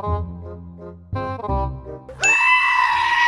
Música